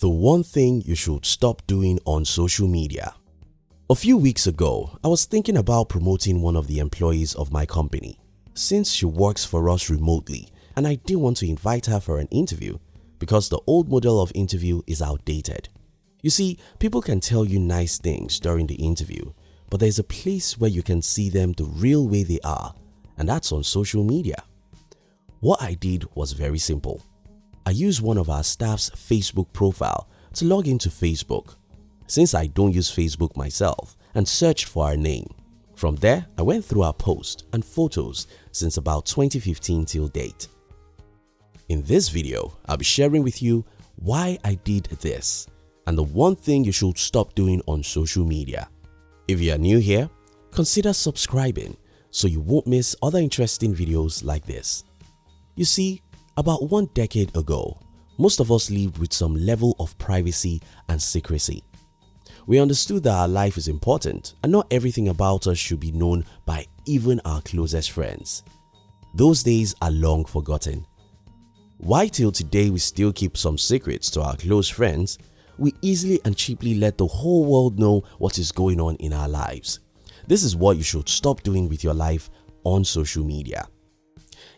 The one thing you should stop doing on social media. A few weeks ago, I was thinking about promoting one of the employees of my company since she works for us remotely and I didn't want to invite her for an interview because the old model of interview is outdated. You see, people can tell you nice things during the interview but there's a place where you can see them the real way they are and that's on social media. What I did was very simple. I used one of our staff's Facebook profile to log into Facebook since I don't use Facebook myself and searched for our name. From there, I went through our posts and photos since about 2015 till date. In this video, I'll be sharing with you why I did this and the one thing you should stop doing on social media. If you are new here, consider subscribing so you won't miss other interesting videos like this. You see, about one decade ago, most of us lived with some level of privacy and secrecy. We understood that our life is important and not everything about us should be known by even our closest friends. Those days are long forgotten. Why till today we still keep some secrets to our close friends, we easily and cheaply let the whole world know what is going on in our lives. This is what you should stop doing with your life on social media.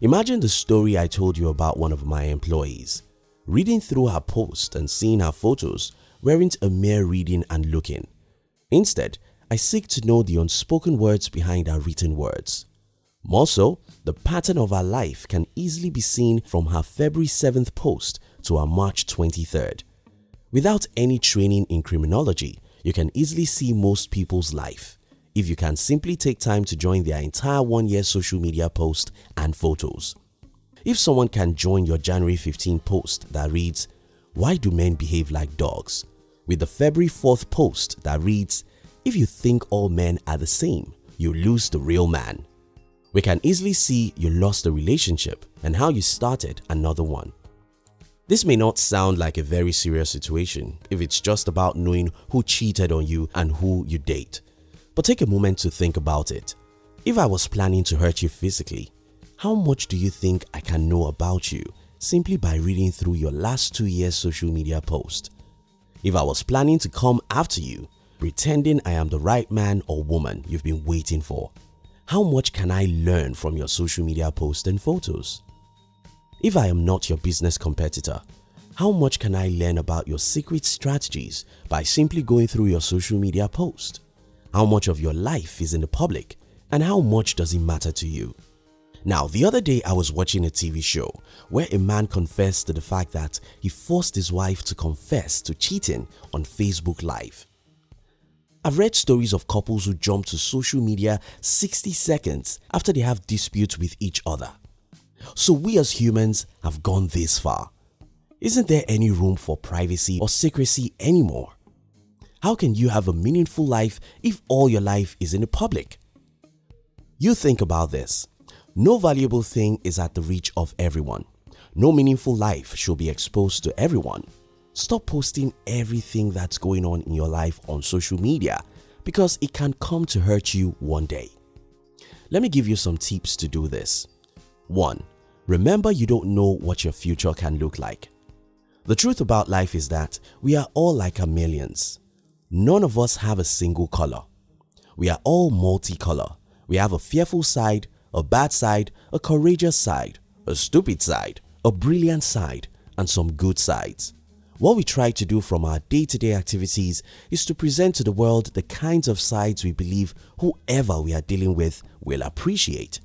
Imagine the story I told you about one of my employees. Reading through her post and seeing her photos weren't a mere reading and looking. Instead, I seek to know the unspoken words behind her written words. More so, the pattern of her life can easily be seen from her February 7th post to her March 23rd. Without any training in criminology, you can easily see most people's life if you can simply take time to join their entire one year social media post and photos. If someone can join your January 15 post that reads, Why do men behave like dogs? with the February 4th post that reads, If you think all men are the same, you lose the real man. We can easily see you lost a relationship and how you started another one. This may not sound like a very serious situation if it's just about knowing who cheated on you and who you date. But take a moment to think about it. If I was planning to hurt you physically, how much do you think I can know about you simply by reading through your last two years social media post? If I was planning to come after you, pretending I am the right man or woman you've been waiting for, how much can I learn from your social media posts and photos? If I am not your business competitor, how much can I learn about your secret strategies by simply going through your social media post? How much of your life is in the public and how much does it matter to you? Now the other day I was watching a TV show where a man confessed to the fact that he forced his wife to confess to cheating on Facebook Live. I've read stories of couples who jump to social media 60 seconds after they have disputes with each other. So we as humans have gone this far. Isn't there any room for privacy or secrecy anymore? How can you have a meaningful life if all your life is in the public? You think about this. No valuable thing is at the reach of everyone. No meaningful life should be exposed to everyone. Stop posting everything that's going on in your life on social media because it can come to hurt you one day. Let me give you some tips to do this. 1. Remember you don't know what your future can look like. The truth about life is that we are all like chameleons. None of us have a single color. We are all multicolor. We have a fearful side, a bad side, a courageous side, a stupid side, a brilliant side and some good sides. What we try to do from our day-to-day -day activities is to present to the world the kinds of sides we believe whoever we are dealing with will appreciate.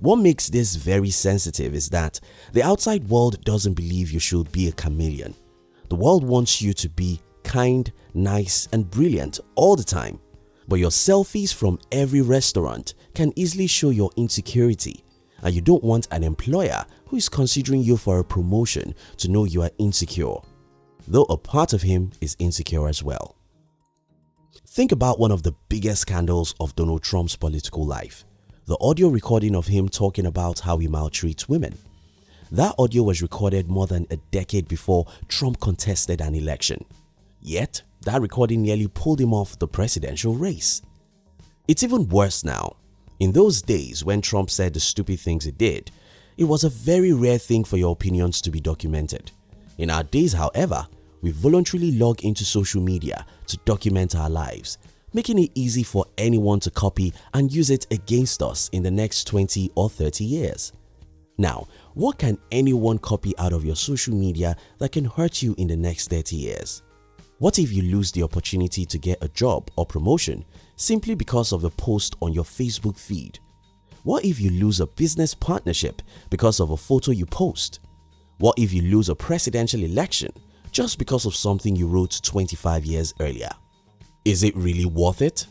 What makes this very sensitive is that the outside world doesn't believe you should be a chameleon. The world wants you to be kind, nice and brilliant all the time. But your selfies from every restaurant can easily show your insecurity and you don't want an employer who is considering you for a promotion to know you are insecure, though a part of him is insecure as well. Think about one of the biggest scandals of Donald Trump's political life, the audio recording of him talking about how he maltreats women. That audio was recorded more than a decade before Trump contested an election. Yet, that recording nearly pulled him off the presidential race. It's even worse now. In those days when Trump said the stupid things he did, it was a very rare thing for your opinions to be documented. In our days however, we voluntarily log into social media to document our lives, making it easy for anyone to copy and use it against us in the next 20 or 30 years. Now, what can anyone copy out of your social media that can hurt you in the next 30 years? What if you lose the opportunity to get a job or promotion simply because of a post on your Facebook feed? What if you lose a business partnership because of a photo you post? What if you lose a presidential election just because of something you wrote 25 years earlier? Is it really worth it?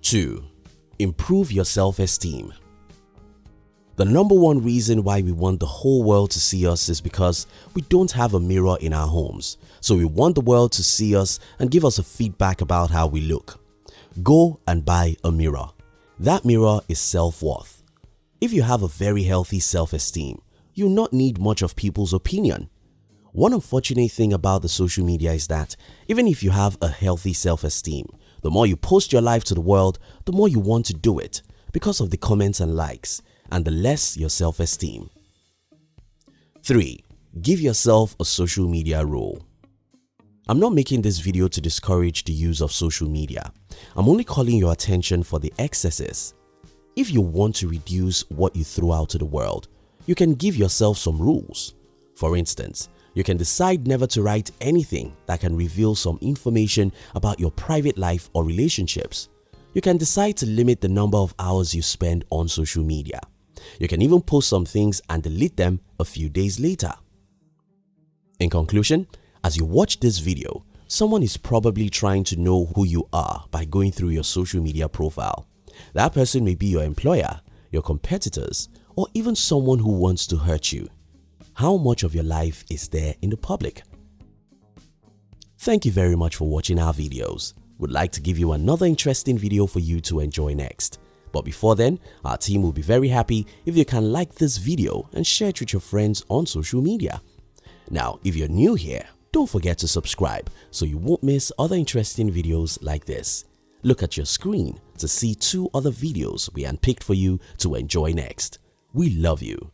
2. Improve your self-esteem the number one reason why we want the whole world to see us is because we don't have a mirror in our homes. So we want the world to see us and give us a feedback about how we look. Go and buy a mirror. That mirror is self-worth. If you have a very healthy self-esteem, you'll not need much of people's opinion. One unfortunate thing about the social media is that even if you have a healthy self-esteem, the more you post your life to the world, the more you want to do it because of the comments and likes and the less your self-esteem. 3. Give yourself a social media rule. I'm not making this video to discourage the use of social media. I'm only calling your attention for the excesses. If you want to reduce what you throw out to the world, you can give yourself some rules. For instance, you can decide never to write anything that can reveal some information about your private life or relationships. You can decide to limit the number of hours you spend on social media. You can even post some things and delete them a few days later. In conclusion, as you watch this video, someone is probably trying to know who you are by going through your social media profile. That person may be your employer, your competitors, or even someone who wants to hurt you. How much of your life is there in the public? Thank you very much for watching our videos. We'd like to give you another interesting video for you to enjoy next. But before then, our team will be very happy if you can like this video and share it with your friends on social media. Now, if you're new here, don't forget to subscribe so you won't miss other interesting videos like this. Look at your screen to see two other videos we handpicked for you to enjoy next. We love you.